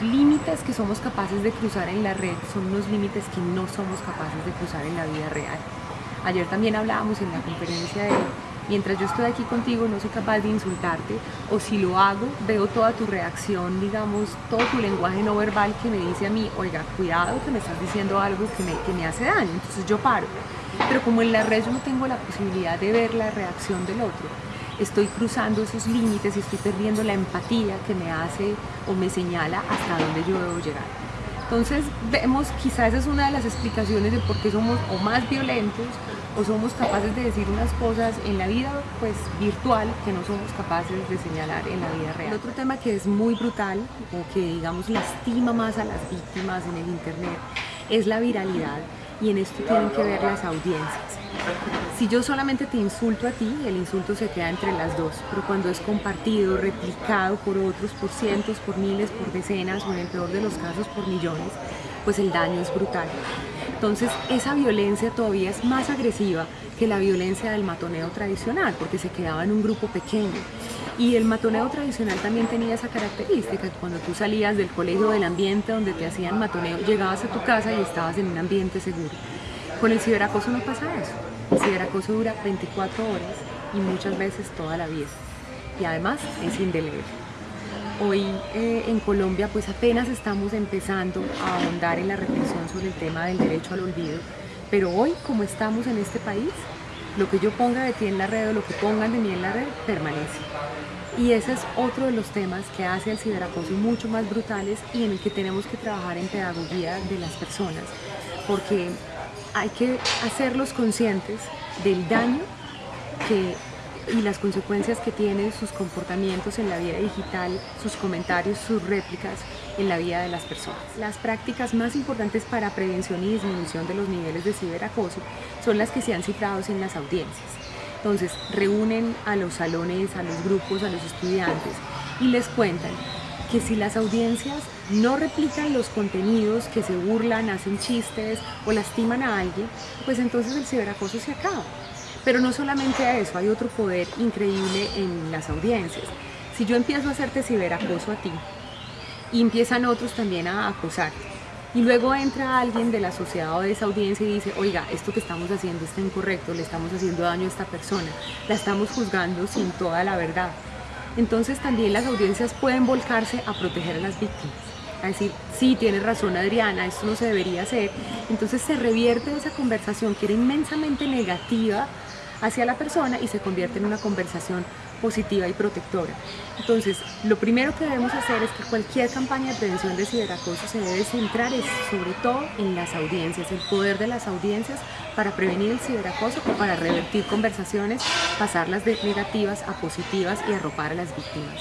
los límites que somos capaces de cruzar en la red son unos límites que no somos capaces de cruzar en la vida real. Ayer también hablábamos en la conferencia de mientras yo estoy aquí contigo no soy capaz de insultarte o si lo hago veo toda tu reacción, digamos, todo tu lenguaje no verbal que me dice a mí, oiga, cuidado que me estás diciendo algo que me, que me hace daño, entonces yo paro. Pero como en la red yo no tengo la posibilidad de ver la reacción del otro, estoy cruzando esos límites y estoy perdiendo la empatía que me hace o me señala hasta dónde yo debo llegar. Entonces vemos, quizás esa es una de las explicaciones de por qué somos o más violentos o somos capaces de decir unas cosas en la vida pues virtual que no somos capaces de señalar en la vida real. otro tema que es muy brutal o que digamos lastima más a las víctimas en el internet es la viralidad y en esto tienen que ver las audiencias. Si yo solamente te insulto a ti, el insulto se queda entre las dos, pero cuando es compartido, replicado por otros, por cientos, por miles, por decenas o en el peor de los casos por millones, pues el daño es brutal. Entonces esa violencia todavía es más agresiva que la violencia del matoneo tradicional, porque se quedaba en un grupo pequeño. Y el matoneo tradicional también tenía esa característica, cuando tú salías del colegio del ambiente donde te hacían matoneo, llegabas a tu casa y estabas en un ambiente seguro. Con el ciberacoso no pasa eso. El ciberacoso dura 24 horas y muchas veces toda la vida. Y además es indeleble. Hoy eh, en Colombia pues apenas estamos empezando a ahondar en la reflexión sobre el tema del derecho al olvido, pero hoy como estamos en este país, lo que yo ponga de ti en la red o lo que pongan de mí en la red permanece. Y ese es otro de los temas que hace el ciberacoso mucho más brutales y en el que tenemos que trabajar en pedagogía de las personas, porque hay que hacerlos conscientes del daño que, y las consecuencias que tienen sus comportamientos en la vida digital, sus comentarios, sus réplicas en la vida de las personas. Las prácticas más importantes para prevención y disminución de los niveles de ciberacoso son las que se han citado en las audiencias. Entonces, reúnen a los salones, a los grupos, a los estudiantes y les cuentan que si las audiencias no replican los contenidos que se burlan, hacen chistes o lastiman a alguien, pues entonces el ciberacoso se acaba. Pero no solamente a eso, hay otro poder increíble en las audiencias. Si yo empiezo a hacerte ciberacoso a ti, y empiezan otros también a acosarte, y luego entra alguien de la sociedad o de esa audiencia y dice, oiga, esto que estamos haciendo está incorrecto, le estamos haciendo daño a esta persona, la estamos juzgando sin toda la verdad entonces también las audiencias pueden volcarse a proteger a las víctimas. A decir, sí, tiene razón Adriana, esto no se debería hacer. Entonces se revierte esa conversación que era inmensamente negativa hacia la persona y se convierte en una conversación positiva y protectora. Entonces, lo primero que debemos hacer es que cualquier campaña de prevención de ciberacoso se debe centrar sobre todo en las audiencias, el poder de las audiencias para prevenir el ciberacoso o para revertir conversaciones, pasarlas de negativas a positivas y arropar a las víctimas.